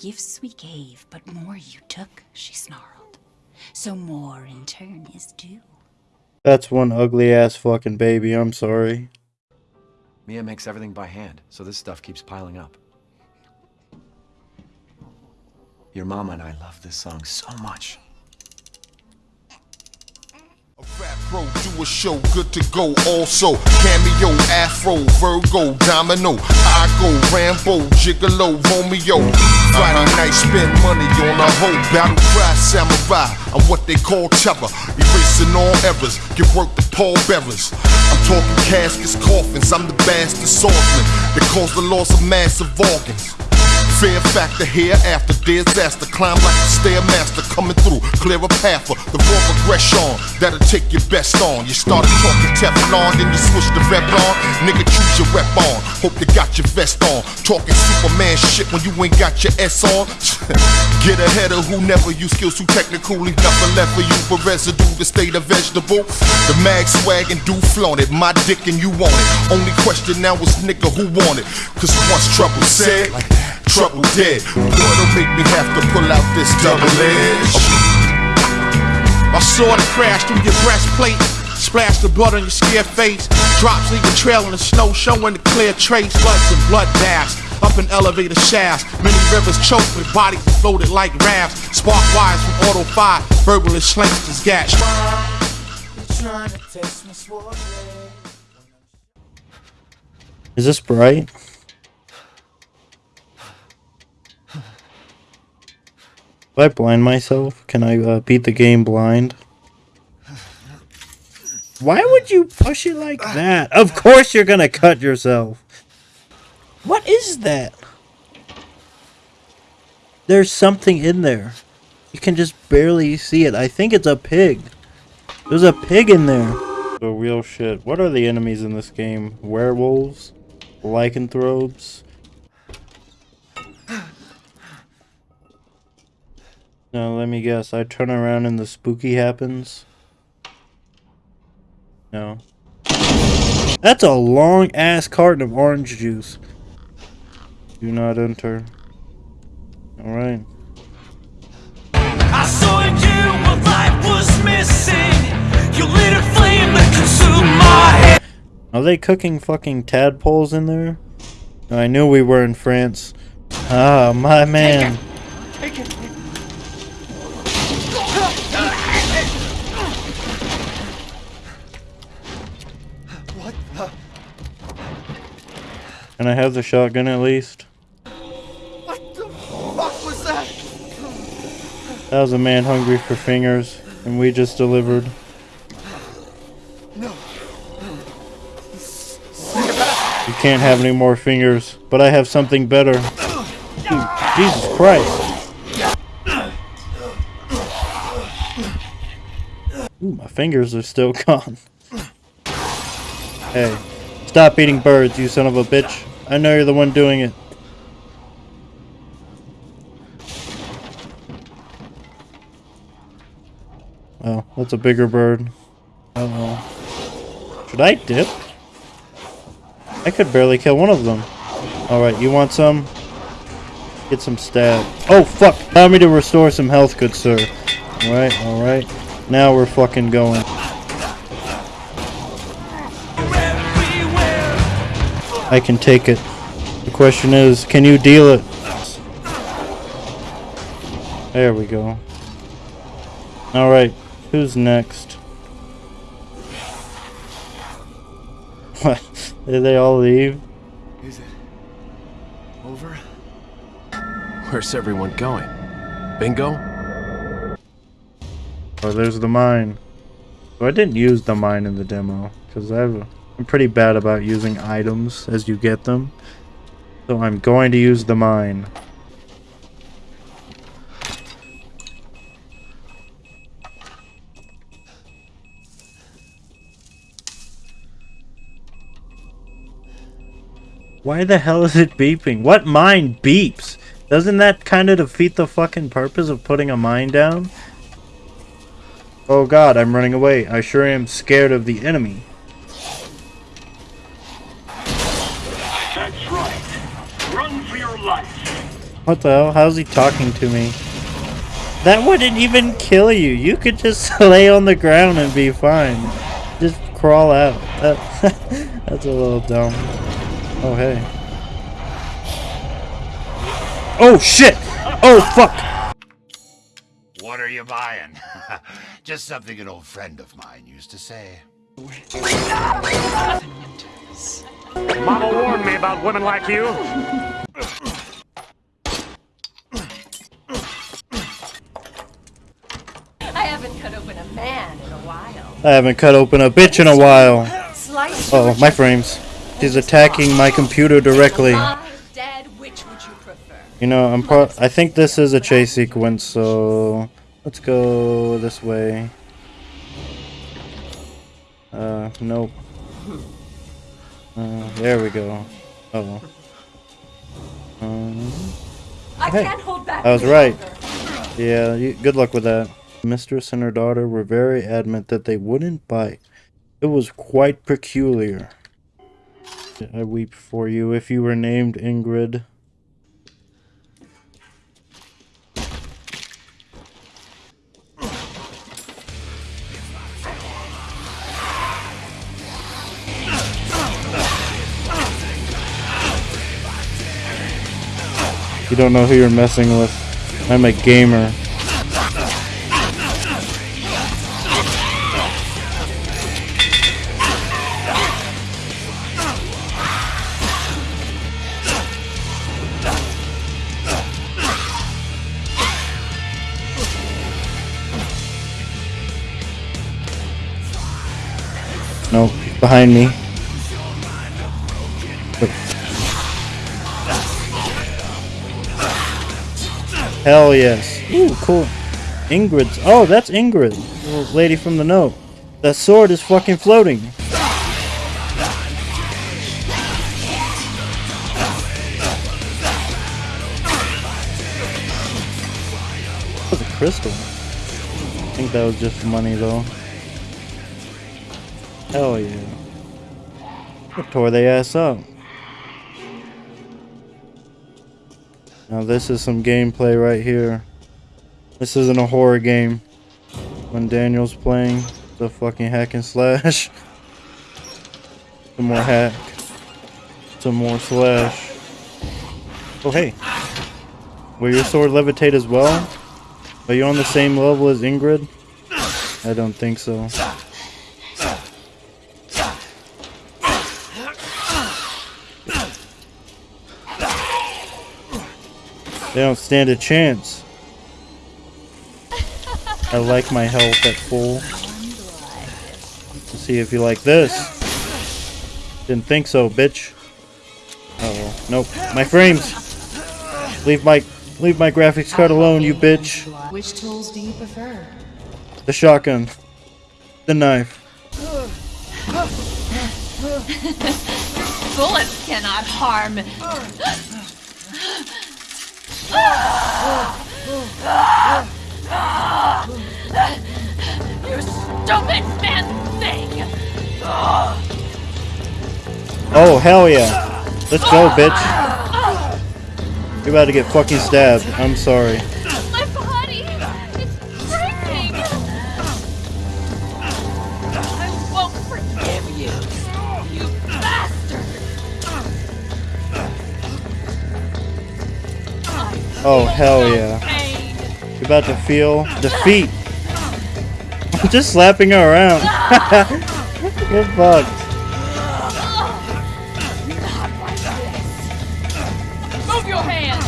Gifts we gave, but more you took, she snarled. So more in turn is due. That's one ugly ass fucking baby, I'm sorry. Mia makes everything by hand, so this stuff keeps piling up. Your mama and I love this song so much. Bro, do a show, good to go. Also, cameo, Afro, Virgo, Domino, I go, Rambo, Gigolo, Romeo. Friday night, spend money on a hoe. Battle cry, samurai. I'm what they call terror. Erasing all errors, give work to Paul Bearers. I'm talking caskets, coffins. I'm the bastard swordsman that caused the loss of massive organs. Fear factor here after disaster. Climb like a stairmaster coming through. Clear a path for the raw aggression that'll take your best on. You started talking Teflon, then you switch to Revlon. Nigga, choose your rep on. Hope you got your vest on. Talking Superman shit when you ain't got your S on. Get ahead of who never use skills too technical. Leave nothing left for you but residue to stay the vegetable. The mag swag and do flaunt it. My dick and you want it. Only question now is nigga who want it. Cause once trouble said, trouble dead. Boy, don't make me have to pull out this double edge. My sword crashed through your breastplate. Splash the blood on your scared face. Drops leave a trail in the snow, showing the clear trace. Floods and blood baths. Up in elevator shafts. Many rivers choked with bodies floated like rafts. Spark wires from auto fire. Verbalist slinks is gash. Is this bright? I blind myself, can I uh, beat the game blind? Why would you push it like that? Of course you're gonna cut yourself. What is that? There's something in there. You can just barely see it. I think it's a pig. There's a pig in there. The real shit. What are the enemies in this game? Werewolves? Lycanthropes? Now let me guess. I turn around and the spooky happens. No. That's a long ass carton of orange juice. Do not enter. Alright. I saw in you what life was missing. You lit a flame that consumed my head. Are they cooking fucking tadpoles in there? I knew we were in France. Ah, my man. Can I have the shotgun at least? What the fuck was that? That was a man hungry for fingers, and we just delivered. No. You can't have any more fingers, but I have something better. Dude, Jesus Christ. Ooh, my fingers are still gone. Hey, stop eating birds, you son of a bitch. I know you're the one doing it. Oh, that's a bigger bird. Uh oh. Should I dip? I could barely kill one of them. Alright, you want some? Get some stab. Oh, fuck! Allow me to restore some health, good sir. Alright, alright. Now we're fucking going. I can take it. The question is, can you deal it? There we go. Alright, who's next? What? Did they all leave? Is it over? Where's everyone going? Bingo? Oh, there's the mine. So I didn't use the mine in the demo, because I'm pretty bad about using items as you get them. So I'm going to use the mine. Why the hell is it beeping? What mine beeps? Doesn't that kind of defeat the fucking purpose of putting a mine down? Oh god, I'm running away. I sure am scared of the enemy. Run for your life. What the hell? How's he talking to me? That wouldn't even kill you. You could just lay on the ground and be fine. Just crawl out. That, that's a little dumb. Oh, hey. Oh, shit! Oh, fuck! What are you buying? Just something an old friend of mine used to say. Mama warned me about women like you. I haven't cut open a man in a while. I haven't cut open a bitch in a while. Oh, my frames. She's attacking my computer directly. alive, which would you know, I'm pro- I think this is a chase sequence, so let's go this way. Uh, nope. Uh, there we go. Oh. Um, I Hey, can't hold back. I was right. yeah, you, good luck with that. Mistress and her daughter were very adamant that they wouldn't bite. It was quite peculiar. I weep for you if you were named Ingrid. You don't know who you're messing with. I'm a gamer. Behind me. Hell yes. Ooh, cool. Ingrid's. Oh, that's Ingrid. Lady from the note. That sword is fucking floating. That was a crystal. I think that was just money though. Hell yeah. Tore they ass up. Now this is some gameplay right here. This isn't a horror game. When Daniel's playing the fucking hack and slash. Some more hack. Some more slash. Oh hey. Will your sword levitate as well? Are you on the same level as Ingrid? I don't think so. They don't stand a chance. I like my health at full. Let's see if you like this. Didn't think so, bitch. Oh, nope. My frames. Leave my leave my graphics card alone, you bitch. Which tools do you prefer? The shotgun. The knife. Bullets cannot harm. You stupid man thing! Oh hell yeah. Let's go, bitch. You're about to get fucking stabbed. I'm sorry. Oh hell yeah. You're about to feel defeat. I'm just slapping her around. Get fucked. This! Move your hand!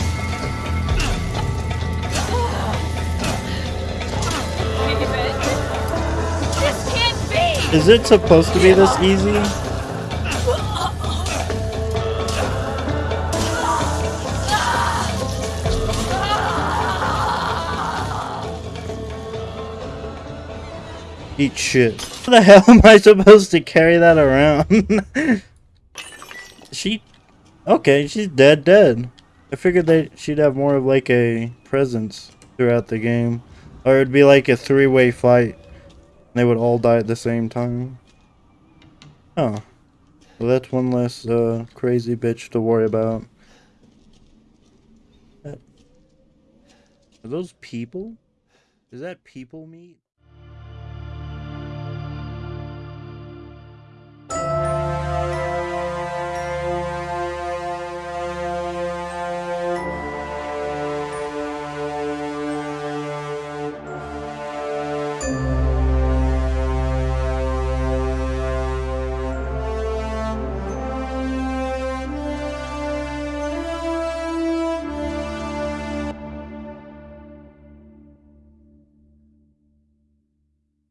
This can't be! Is it supposed to be this easy? Eat shit. How the hell am I supposed to carry that around? she... Okay, she's dead dead. I figured that she'd have more of like a presence throughout the game. Or it'd be like a three-way fight. They would all die at the same time. Oh. Well, that's one less uh, crazy bitch to worry about. Are those people? Is that people meat?